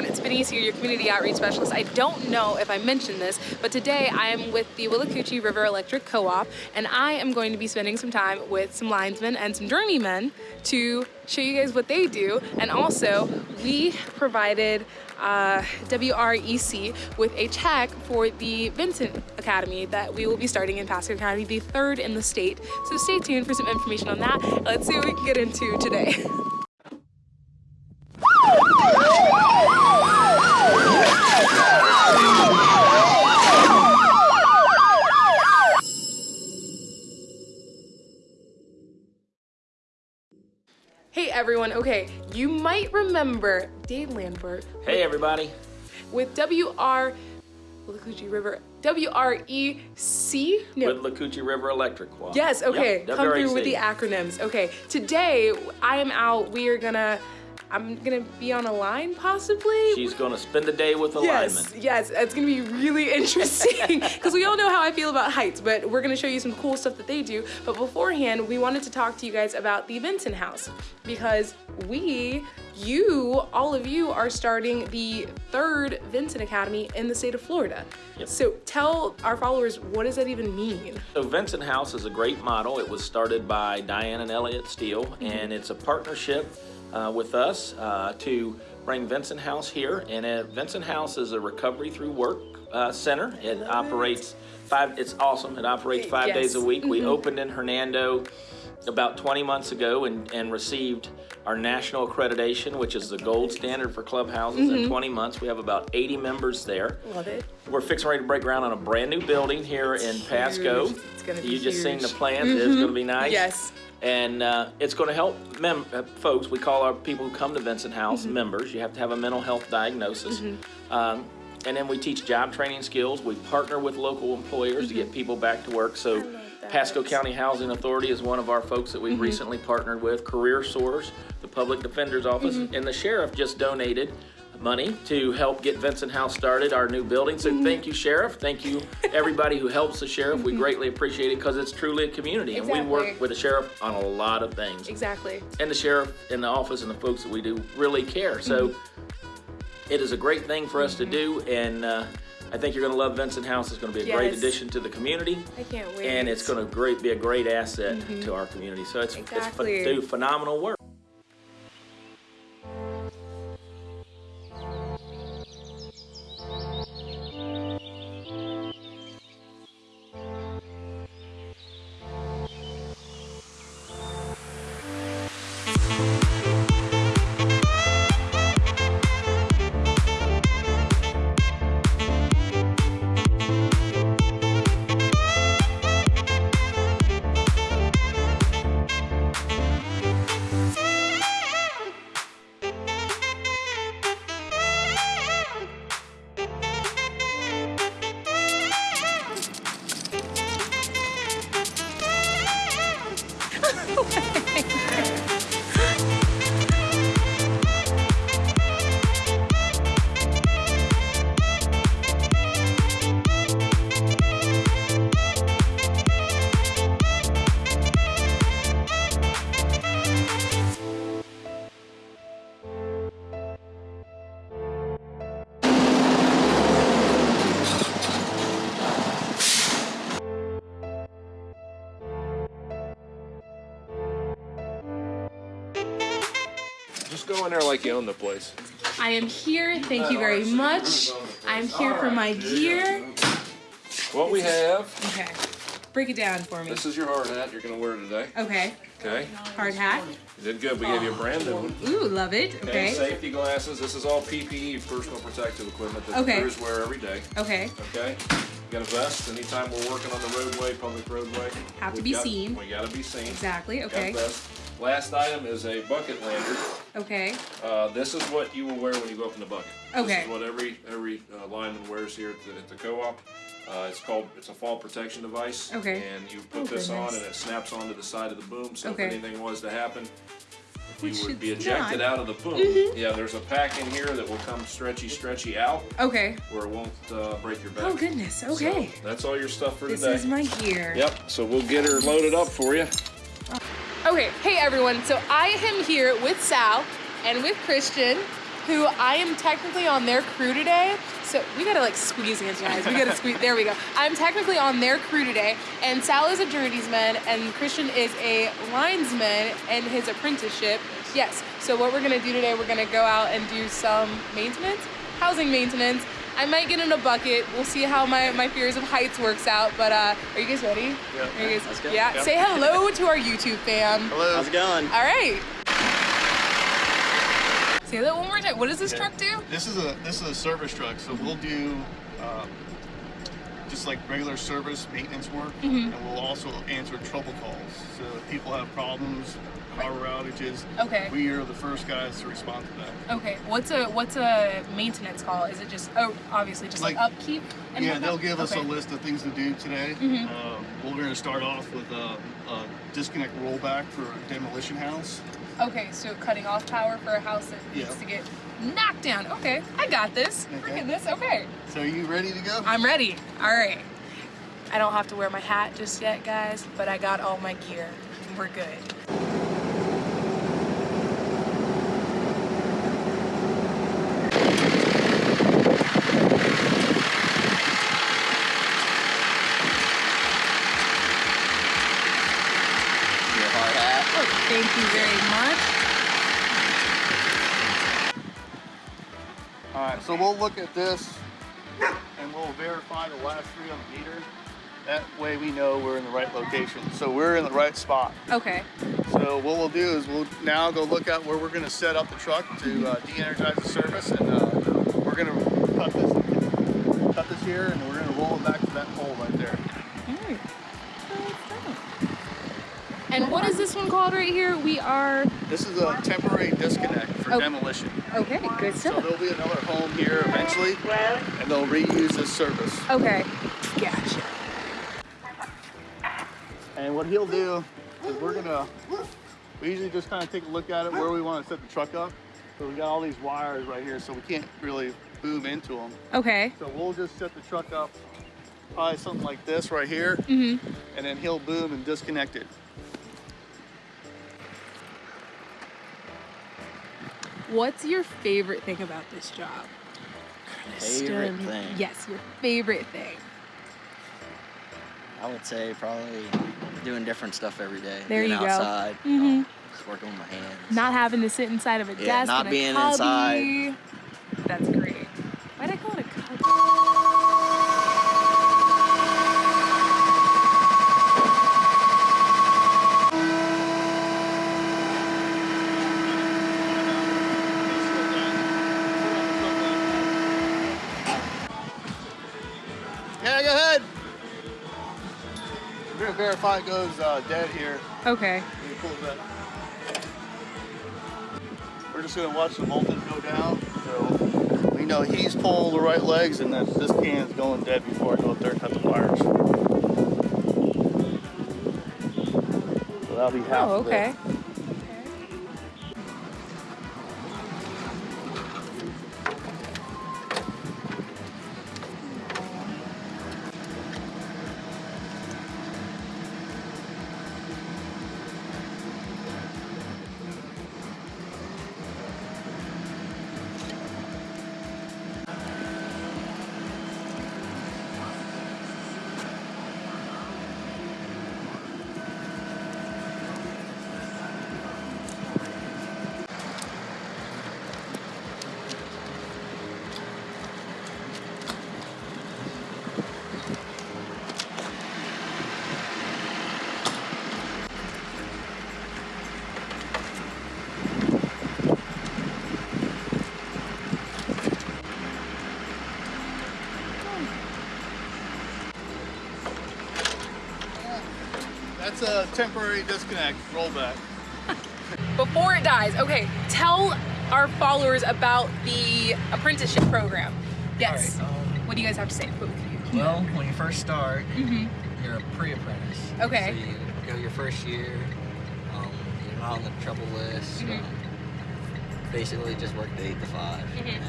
everyone, it's Benice here, your community outreach specialist. I don't know if I mentioned this, but today I am with the Withlacoochee River Electric Co-op, and I am going to be spending some time with some linesmen and some journeymen to show you guys what they do. And also, we provided uh, WREC with a check for the Vincent Academy that we will be starting in Pasco County, the third in the state. So stay tuned for some information on that. Let's see what we can get into today. everyone, okay, you might remember Dave Lambert Hey everybody. with WR Withlacoochee River WREC? No. With Lacoochee River Electric. Well, Yes, okay. Yep, Come through with the acronyms. Okay. Today I am out. We are gonna I'm gonna be on a line possibly. She's going to spend the day with a Yes, lineman. yes, it's gonna be really interesting because we all know how I feel about heights, but we're gonna show you some cool stuff that they do. But beforehand, we wanted to talk to you guys about the Vincent House because we, you, all of you are starting the third Vincent Academy in the state of Florida. Yep. So tell our followers what does that even mean? So Vincent House is a great model. It was started by Diane and Elliott Steele, Mm-hmm. and it's a partnership uh, with us uh, to bring Vincent House here. And uh, Vincent House is a recovery through work uh, center. It operates five. It's awesome. It operates five Yes. Mm-hmm. days a week. We opened in Hernando about 20 months ago and, and received our national accreditation, which is the gold standard for clubhouses. Mm-hmm. In 20 months, we have about 80 members there. Love it. We're fixing ready to break ground on a brand new building here in Pasco. huge. It's gonna be You just seen the huge. Mm-hmm. plans. It's going to be nice. Yes. And uh, it's going to help mem- uh, folks. We call our people who come to Vincent House Mm-hmm. members. You have to have a mental health diagnosis. Um, and then we teach job training skills. We partner with local employers to get people back to work. So, Mm-hmm. Pasco County Housing Authority is one of our folks that we've Mm-hmm. recently partnered with. Career Source, the Public Defender's Office, Mm-hmm. and the sheriff just donated money to help get Vincent House started, our new building. So Mm-hmm. thank you, Sheriff. Thank you, everybody who helps the sheriff. We greatly appreciate it because it's truly a community. And we Mm-hmm. Work with the sheriff on a lot of things. Exactly. And the sheriff and the office and the folks that we do really care. So Mm-hmm. it is a great thing for us to do. And uh, I think you're going to love Vincent House. It's going to be a great addition to the community. I can't wait. And it's going to great be a great asset to our community. So it's, Mm-hmm. Exactly. it's do phenomenal work. Just go in there like you own the place. I am here. Thank you very much. I'm here for my gear. What we have, Okay. Break it down for me. this is your hard hat you're gonna wear today. Okay. Okay? Hard hat. You did good. We gave you a brand new one. Ooh, love it. Okay. Okay. Safety glasses. This is all PPE, personal protective equipment that Okay. the crews wear every day. Okay. Okay? You got a vest anytime we're working on the roadway, public roadway. Have to be got- seen. We gotta be seen. Exactly. Got Okay. A vest. Last item is a bucket lanyard. Okay. Uh, this is what you will wear when you go up in the bucket. Okay. This Okay. is what every every uh, lineman wears here at the, at the co-op. Uh, it's called it's a fall protection device. Okay. And you put Oh, this on and it snaps onto the side of the boom. So Okay. if anything was to happen, if Which you would be ejected not. Out of the boom, yeah, there's a pack in here that will come stretchy, stretchy out Okay. where it won't uh, break your back. Oh goodness. Okay. So that's all your stuff for This today. This is my gear. Yep. So we'll get her loaded up for you. Okay, hey everyone. So I am here with Sal and with Christian, who I am technically on their crew today. So we gotta like squeeze hands, guys. We gotta squeeze. There we go. I'm technically on their crew today, and Sal is a journeyman, and Christian is a linesman in his apprenticeship. Yes. So what we're gonna do today, we're gonna go out and do some maintenance, housing maintenance. I might get in a bucket. We'll see how my, my fears of heights works out. But uh, are you guys ready? Yeah. Are you guys, Let's go. Yeah. Yeah. Say hello to our YouTube fam. Hello. How's it going? All right. Say that one more time. What does this truck do? This is a this is a service truck, so we'll do um, just like regular service maintenance work, Mm-hmm. and we'll also answer trouble calls. So if people have problems, power outages, Okay. we are the first guys to respond to that. Okay. What's a what's a maintenance call? Is it just oh obviously just like, Like- upkeep? and yeah, whatnot? they'll give us okay. Mm-hmm. a list of things to do today. Um, we're going to start off with a, a disconnect rollback for a demolition house. Okay, so cutting off power for a house that needs Yeah. to get knocked down. Okay, I got this. Look Okay. at this. Okay, So are you ready to go? I'm ready. All right. I don't have to wear my hat just yet, guys, but I got all my gear. We're good. Thank you very much. So we'll look at this and we'll verify the last three on the meter. That way we know we're in the right location. So we're in the right spot. Okay. So what we'll do is we'll now go look at where we're going to set up the truck to uh, de-energize the service, and uh, we're going to cut this, cut this here, and we're going to roll it back to that hole right there. All right. And what is this one called right here? We are. This is a temporary disconnect for Oh. demolition. Okay, good stuff. So there'll be another home here eventually, and they'll reuse this service. Okay, gotcha. And what he'll do is we're gonna, we usually just kind of take a look at it where we want to set the truck up. So we got all these wires right here, so we can't really boom into them. Okay. So we'll just set the truck up probably something like this right here, Mm-hmm. and then he'll boom and disconnect it. What's your favorite thing about this job? Favorite Christian, thing? Yes, your favorite thing. I would say probably doing different stuff every day. There being you go. outside. Mhm. um, just working with my hands. Not having to sit inside of a Yeah, desk. not in a being inside. That's great. Why'd I call it a cubby? Yeah, go ahead. We're gonna verify it goes uh, dead here. Okay. When you pull that. We're just gonna watch the voltage go down. So we know he's pulling the right legs and that this can is going dead before I go up there and cut the wires. So that'll be half Oh, of it. A temporary disconnect, rollback. Before it dies, okay, tell our followers about the apprenticeship program. Yes. All right, um, what do you guys have to say? Both of you. Well, when you first start, Mhm. you're a pre-apprentice. Okay. So you go your first year, um, you're not on the trouble list. Mhm. Um, basically, just work the eight to 5 Mhm.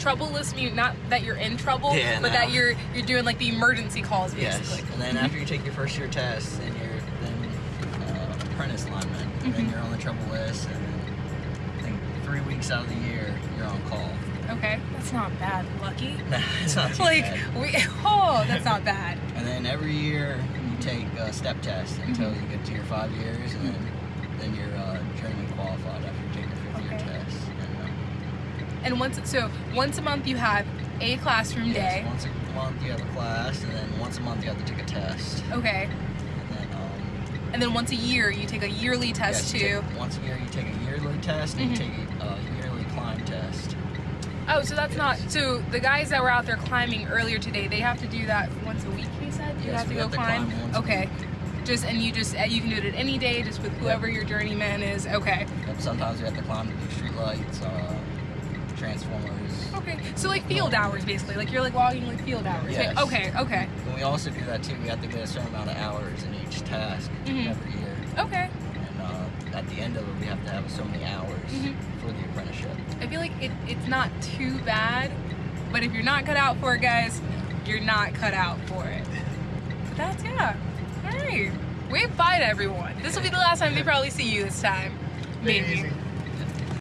Trouble list mean not that you're in trouble, Yeah, but no. that you're you're doing like the emergency calls basically. yes. And then after you take your first year test, and you're then apprentice lineman. And then Mhm. you're on the trouble list, and then I think three weeks out of the year, you're on call. Okay, that's not bad. Lucky. It's not Like bad. we. Oh, that's not bad. And then every year you take a step test until Mm-hmm. you get to your five years, and then then you're uh, journeyman qualified after you take your fifth year test. And, uh, And once so once a month you have a classroom yes, day. once a month you have a class, and then once a month you have to take a test. Okay. And then once a year you take a yearly test yes, too. take- once a year you take a yearly test, and Mhm. you take a uh, yearly climb test. Oh, so that's not so the guys that were out there climbing earlier today, they have to do that once a week. He said you Yes, have to go have to climb. climb once a okay. Just and you just you can do it at any day, just with whoever your journeyman is. Okay. Yep, sometimes you have to climb to do street lights, uh, transformers. Okay. So like field hours, basically. Like you're like logging like field hours. Yes. Okay. Okay. And we also do that too. We have to get a certain amount of hours in each Mhm. every year. Okay. And uh, at the end of it, we have to have so many hours Mhm. for the apprenticeship. I feel like it, it's not too bad, but if you're not cut out for it, guys, you're not cut out for it. But that's yeah. All right. Wave bye to everyone. This will be the last time they probably see you this time. Maybe.